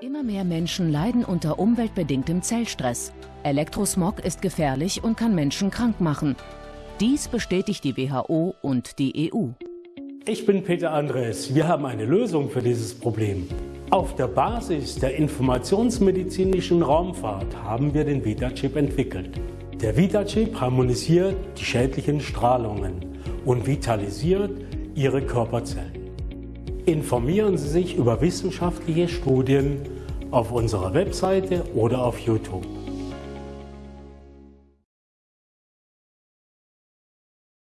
Immer mehr Menschen leiden unter umweltbedingtem Zellstress. Elektrosmog ist gefährlich und kann Menschen krank machen. Dies bestätigt die WHO und die EU. Ich bin Peter Andres. Wir haben eine Lösung für dieses Problem. Auf der Basis der informationsmedizinischen Raumfahrt haben wir den VitaChip entwickelt. Der VitaChip harmonisiert die schädlichen Strahlungen und vitalisiert Ihre Körperzellen. Informieren Sie sich über wissenschaftliche Studien auf unserer Webseite oder auf YouTube.